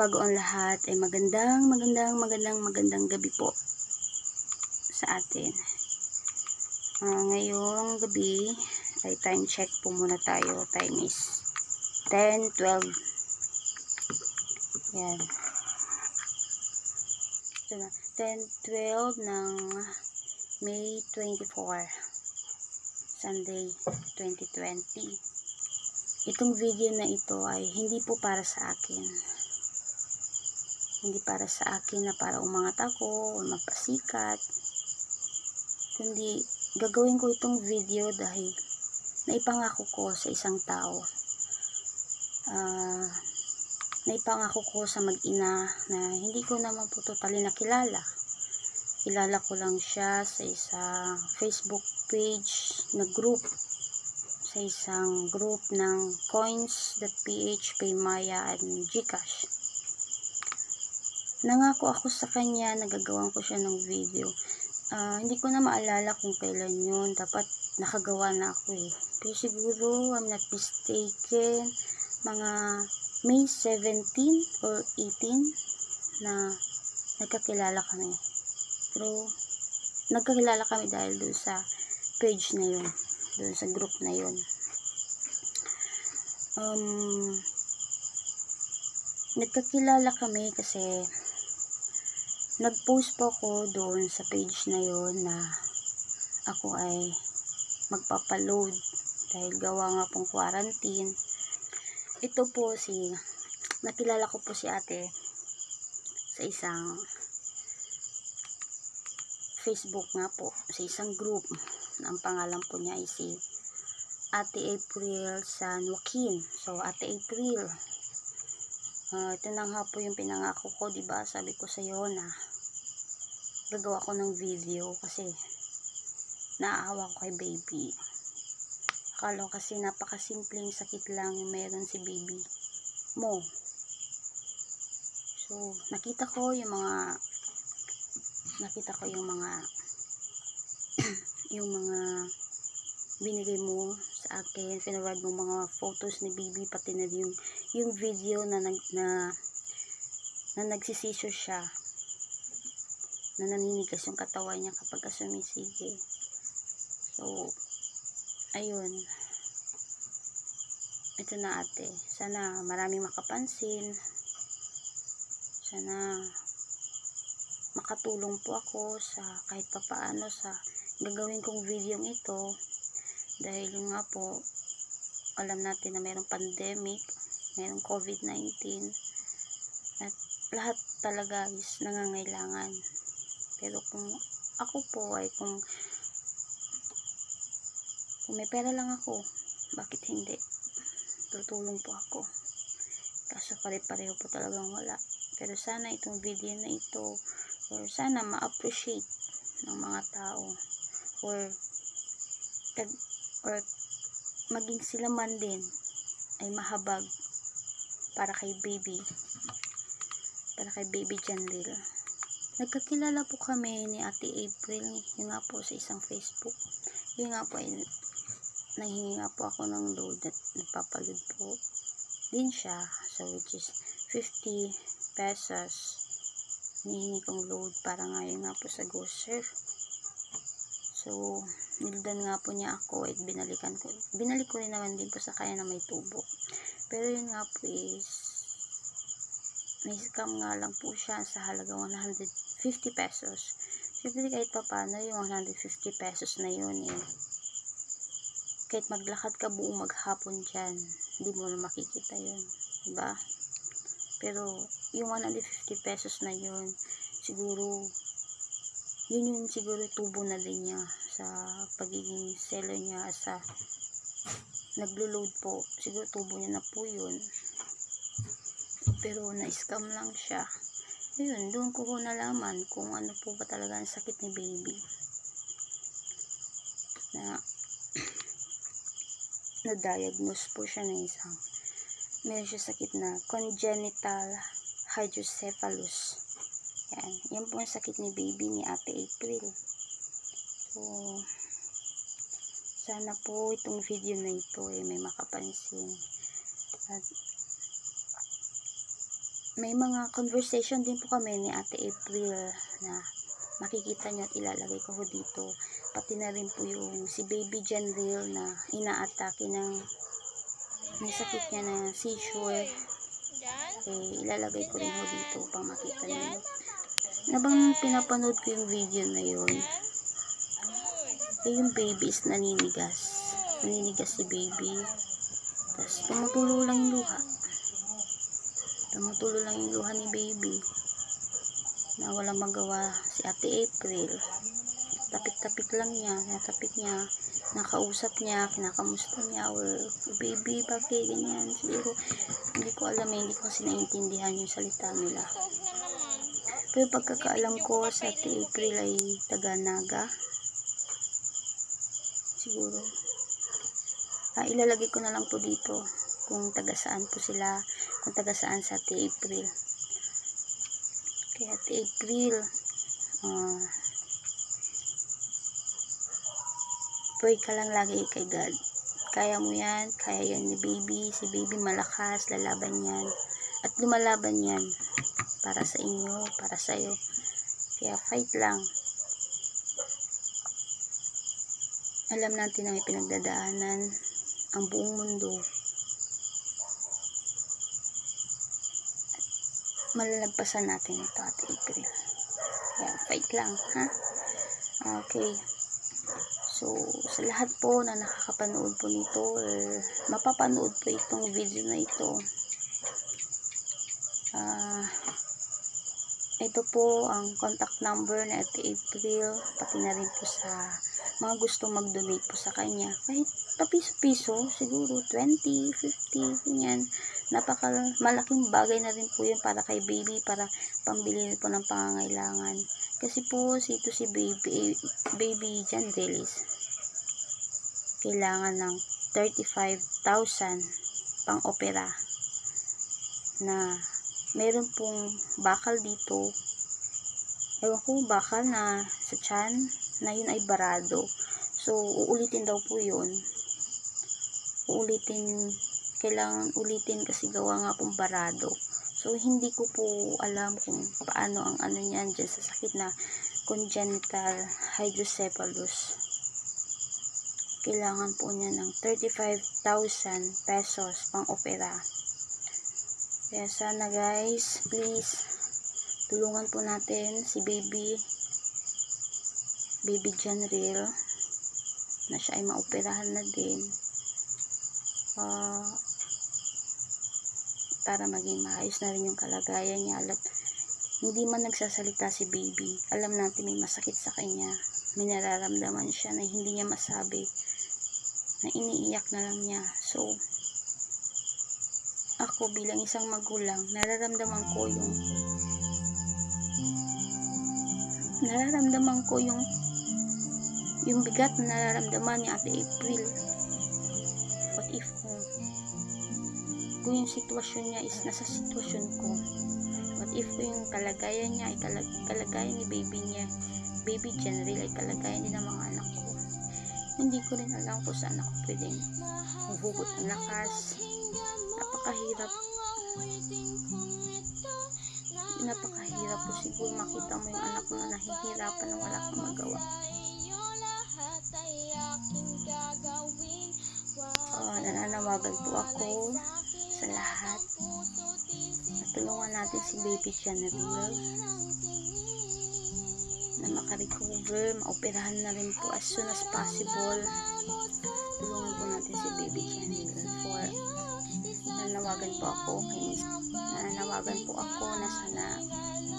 bago ang lahat ay magandang, magandang, magandang, magandang gabi po sa atin. Ah, ngayong gabi ay time check po muna tayo. Time is 10, 12. Yan. Ito na. 10, 12 ng May 24. Sunday 2020. Itong video na ito ay hindi po para sa akin. Hindi para sa akin na para umangat ako o magpasikat. Kundi gagawin ko itong video dahil naipangako ko sa isang tao. Ah, naipangako ko sa mag-ina na hindi ko naman po totally nakilala. Kilala ko lang siya sa isang Facebook page na group sa isang group ng coins.ph, Paymaya, and Gcash. Nangako ako sa kanya, nagagawan ko siya ng video. Ah, hindi ko na maalala kung kailan yun. Dapat nakagawa na ako eh. Pero siguro, I'm not mistaken, mga May 17 or 18 na nagkakilala kami. Pero, nagkakilala kami dahil doon sa page na yun. Doon sa group na yun. Um, nagkakilala kami kasi nag-post po ako doon sa page na yun na ako ay magpapaload dahil gawa nga pong quarantine. Ito po si, nakilala ko po si ate sa isang Facebook nga po, sa isang group na ang pangalan po niya ay si Ate April San Joaquin. So, Ate April, ah, ito na nga po yung pinangako ko, di ba? Sabi ko sa iyo na gagawa ko ng video kasi naaawa ko kay baby. Akala kasi napakasimpleng sakit lang yung meron si baby mo. So, nakita ko yung mga nakita ko yung mga yung mga binigay mo sa akin, pinawad mo mga photos ni baby pati na yung yung video na nag na na nagsisisyo siya na naninigas yung katawan niya kapag ka sumisige. So, ayun. Ito na ate. Sana maraming makapansin. Sana makatulong po ako sa kahit papaano sa gagawin kong video ito dahil nga po alam natin na mayroong pandemic mayroong COVID-19 at lahat talaga is nangangailangan pero kung ako po ay kung kung may pera lang ako bakit hindi? Tutulong po ako. Kaso pare-pareho po talagang wala. Pero sana itong video na ito or sana ma-appreciate ng mga tao or tag, or maging sila man din ay mahabag para kay baby para kay baby Janril nagkakilala po kami ni ate April yun nga po sa isang Facebook yun nga po ay nanghingi nga po ako ng load at nagpapaload po din siya so which is 50 pesos hinihingi kong load para ngayon nga po sa GoSurf. So, nildan nga po niya ako at binalikan ko. Binalik ko rin naman din po sa kanya na may tubo. Pero yun nga po is, may scam nga lang po siya sa halaga 150 pesos. Siyempre kahit pa paano yung 150 pesos na yun eh. Kahit maglakad ka buong maghapon dyan, hindi mo na makikita yun. Diba? Pero, yung 150 pesos na yun, siguro, yun yung siguro tubo na din niya sa pagiging seller niya sa naglo-load po. Siguro tubo niya na po yun. Pero, na-scam lang siya. Ayun, doon ko nalaman kung ano po ba talaga ang sakit ni baby. Na, na-diagnose po siya ng isang meron siya sakit na congenital hydrocephalus. Yan. Yan po ang sakit ni baby ni Ate April. So, sana po itong video na ito eh, may makapansin. At may mga conversation din po kami ni Ate April na makikita nyo at ilalagay ko ho dito. Pati na rin po yung si Baby Janril na inaatake ng may sakit niya na seizure. Eh, ilalagay ko rin ho dito upang makita nyo. Nabang pinapanood ko yung video na yun, eh, yung baby is naninigas. Naninigas si baby. Tapos, tumutulo lang yung luha. Tumutulo lang yung luha ni baby. Na walang magawa si Ate April. Tapik-tapik lang niya. Natapik niya. Nakausap niya. Kinakamusta niya. Or, baby, bakit ganyan? Siguro, hindi ko alam eh. Hindi ko kasi naiintindihan yung salita nila. Pero pagkakaalam ko sa Ate April ay taga-naga. Siguro. Ah, ilalagay ko na lang po dito kung taga saan po sila, kung taga saan sa Ate April. Kaya Ate April, ah, pray ka lang lagi kay God. Kaya mo yan, kaya yan ni baby. Si baby malakas, lalaban yan. At lumalaban yan para sa inyo, para sa iyo. Kaya fight lang. Alam natin na may pinagdadaanan ang buong mundo. Malalagpasan natin ito at April. Kaya fight lang, ha? Okay. So, sa lahat po na nakakapanood po nito or mapapanood po itong video na ito, ah, ito po ang contact number ni Ate April, pati na rin po sa mga gusto mag-donate po sa kanya. Kahit papiso-piso, siguro 20, 50, ganyan. Napaka malaking bagay na rin po yun para kay baby, para pambili po ng pangangailangan. Kasi po, si ito si baby, baby Jan Delis, kailangan ng 35,000 pang opera na meron pong bakal dito. Ewan ko bakal na sa chan na yun ay barado. So uulitin daw po yun. Uulitin kailangan ulitin kasi gawa nga pong barado. So hindi ko po alam kung paano ang ano niyan dyan sa sakit na congenital hydrocephalus. Kailangan po niya ng 35,000 pesos pang opera kaya sana guys, please, tulungan po natin si baby, baby John Real, na siya ay maoperahan na din. Uh, para maging maayos na rin yung kalagayan niya. Alam, hindi man nagsasalita si baby, alam natin may masakit sa kanya. May nararamdaman siya na hindi niya masabi, na iniiyak na lang niya. So, ako bilang isang magulang, nararamdaman ko yung nararamdaman ko yung yung bigat na nararamdaman ni Ate April. What if kung kung yung sitwasyon niya is nasa sitwasyon ko? What if kung yung kalagayan niya ay kalag, kalagayan ni baby niya, baby General ay kalagayan din ng mga anak ko? Hindi ko rin alam kung saan ako pwedeng huhugot ng lakas, napakahirap. Napakahirap po siguro makita mo yung anak mo na nahihirapan na wala kang magawa. Uh, nananawagan po ako sa lahat. Natulungan natin si baby Genevieve na makarecover maoperahan na rin po as soon as possible. Tulungan po natin si baby Genevieve nananawagan po ako kay nananawagan po ako na sana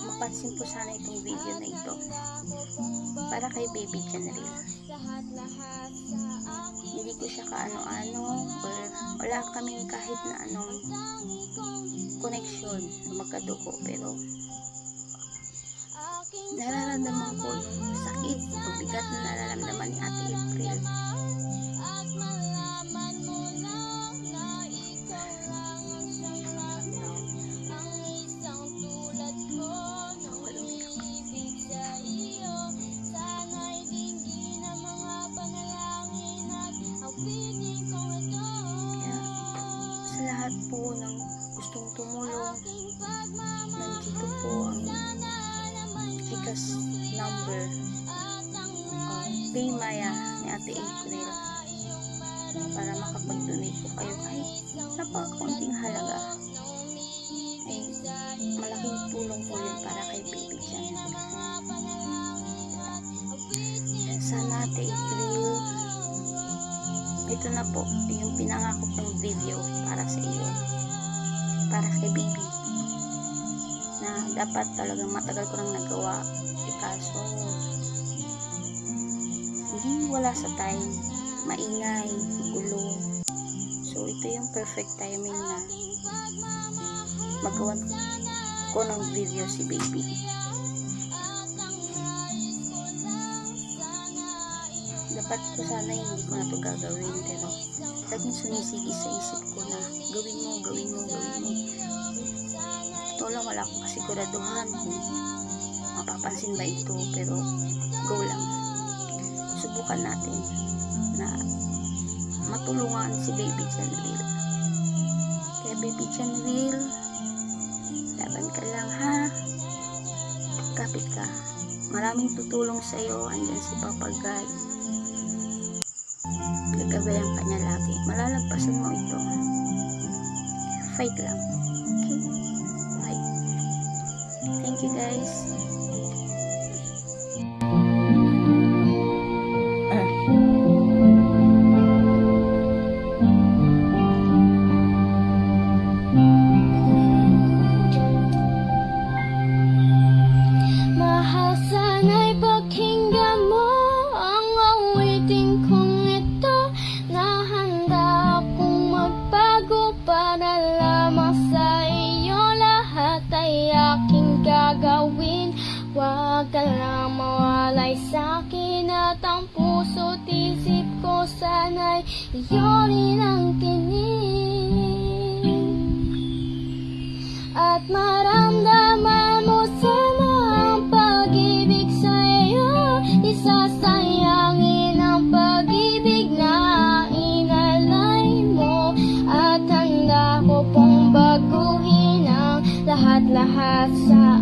mapansin po sana itong video na ito para kay baby Janril hindi ko siya kaano-ano or wala kaming kahit na anong connection na magkadugo pero nararamdaman ko yung sakit o bigat na nararamdaman ni Ate April malaking tulong po yun para kay baby Jan. Sana April ito na po yung pinangako kong video para sa iyo para kay baby na dapat talagang matagal ko nang nagawa eh kaso hindi wala sa time maingay, gulo ito yung perfect timing na magawan ko ng video si baby. Dapat ko sana hindi ko na to gagawin pero laging sumisigi sa isip ko na gawin mo, gawin mo, gawin mo. Totoo lang wala akong kasiguraduhan kung mapapansin ba ito pero go lang. Subukan natin na matulungan si baby Janville kaya baby Janville laban ka lang ha? Kapit ka. Maraming tutulong sa iyo andyan si Papa God gagabayan ka niya lagi. Malalagpasan mo ito. Fight lang. Okay? Bye. Thank you guys Ay sakin at ang puso't isip ko sana'y Iyo iyonin ang tinig At maramdaman mo sana ang pag-ibig sa'yo Isasayangin ang pag-ibig na inalay mo. At handa ko pong baguhin ang lahat-lahat sa